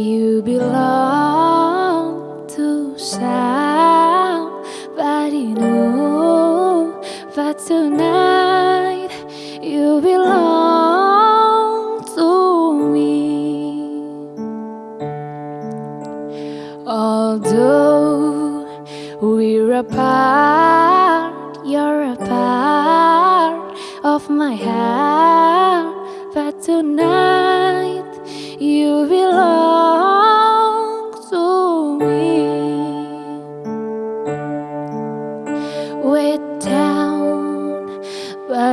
You belong to somebody new But tonight you belong to me. Although we're apart, you're a part of my heart.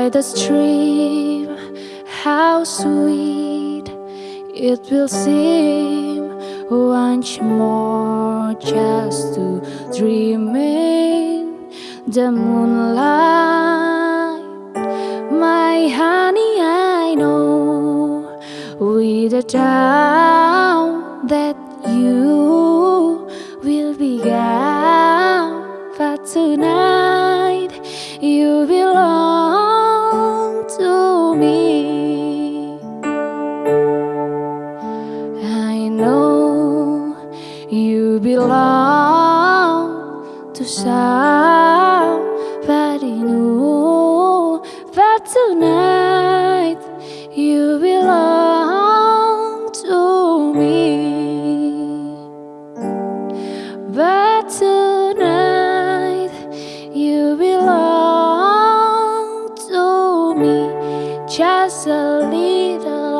The stream, how sweet it will seem once more just to dream in the moonlight. My honey, I know without doubt that you will be gone. long to in you But tonight you belong to me. But tonight you belong to me. Just a little